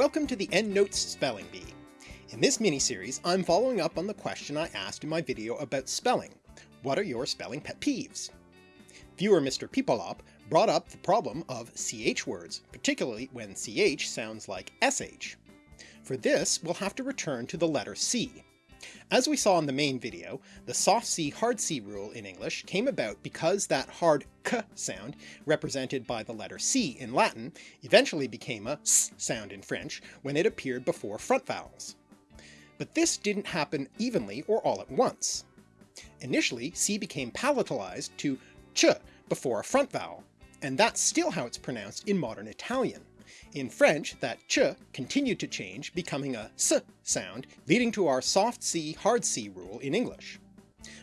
Welcome to the EndNotes Spelling Bee. In this mini-series I'm following up on the question I asked in my video about spelling. What are your spelling pet peeves? Viewer Mr. Peepalop brought up the problem of ch words, particularly when ch sounds like sh. For this we'll have to return to the letter C. As we saw in the main video, the soft C hard C rule in English came about because that hard k sound, represented by the letter C in Latin, eventually became a s sound in French when it appeared before front vowels. But this didn't happen evenly or all at once. Initially C became palatalized to ch before a front vowel, and that's still how it's pronounced in modern Italian. In French, that ch continued to change, becoming a s sound, leading to our soft C hard C rule in English.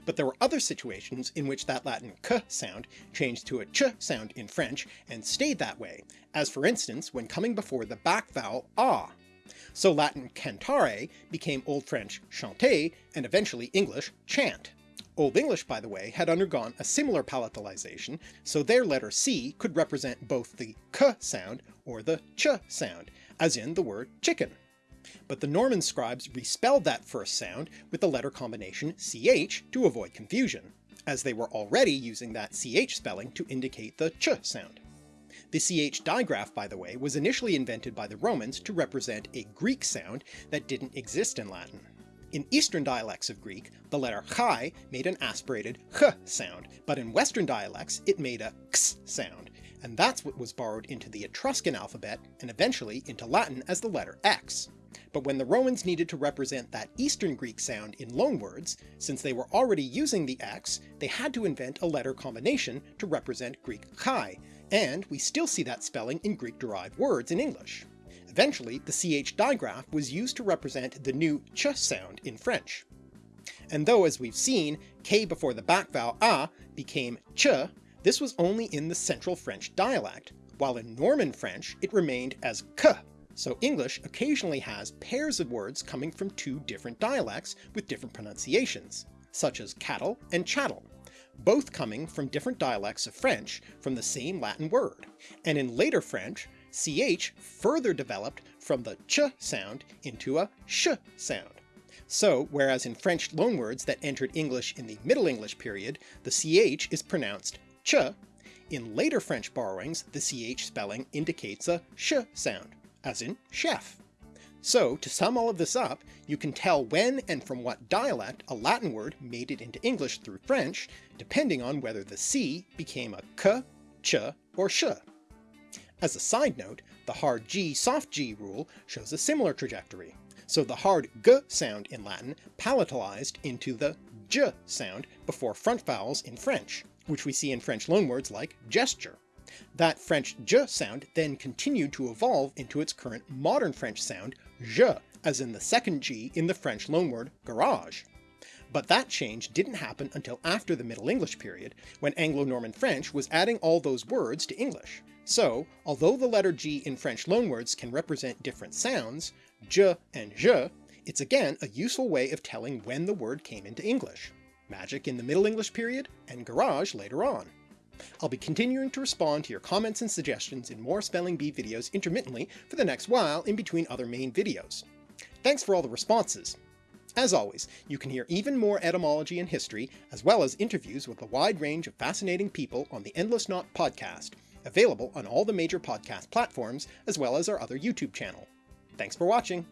But there were other situations in which that Latin k sound changed to a ch sound in French and stayed that way, as for instance when coming before the back vowel ah. So Latin cantare became Old French chanter and eventually English chant. Old English, by the way, had undergone a similar palatalization, so their letter C could represent both the k sound or the ch sound, as in the word chicken. But the Norman scribes respelled that first sound with the letter combination ch to avoid confusion, as they were already using that ch spelling to indicate the ch sound. The ch digraph, by the way, was initially invented by the Romans to represent a Greek sound that didn't exist in Latin. In Eastern dialects of Greek, the letter chi made an aspirated ch sound, but in Western dialects it made a x sound, and that's what was borrowed into the Etruscan alphabet and eventually into Latin as the letter x. But when the Romans needed to represent that Eastern Greek sound in loanwords, since they were already using the x, they had to invent a letter combination to represent Greek chi, and we still see that spelling in Greek-derived words in English. Eventually, the ch digraph was used to represent the new ch sound in French. And though, as we've seen, k before the back vowel a became ch, this was only in the Central French dialect, while in Norman French it remained as k, so English occasionally has pairs of words coming from two different dialects with different pronunciations, such as cattle and chattel, both coming from different dialects of French from the same Latin word, and in later French ch further developed from the ch sound into a sh sound. So whereas in French loanwords that entered English in the Middle English period the ch is pronounced ch, in later French borrowings the ch spelling indicates a sh sound, as in chef. So to sum all of this up, you can tell when and from what dialect a Latin word made it into English through French, depending on whether the c became a k, ch, or sh. As a side note, the hard G soft G rule shows a similar trajectory, so the hard G sound in Latin palatalized into the J sound before front vowels in French, which we see in French loanwords like gesture. That French J sound then continued to evolve into its current modern French sound je, as in the second G in the French loanword garage. But that change didn't happen until after the Middle English period, when Anglo-Norman French was adding all those words to English. So, although the letter G in French loanwords can represent different sounds, je and je, it's again a useful way of telling when the word came into English. Magic in the Middle English period, and garage later on. I'll be continuing to respond to your comments and suggestions in more Spelling Bee videos intermittently for the next while in between other main videos. Thanks for all the responses. As always, you can hear even more etymology and history, as well as interviews with a wide range of fascinating people on the Endless Knot podcast, available on all the major podcast platforms as well as our other YouTube channel. Thanks for watching!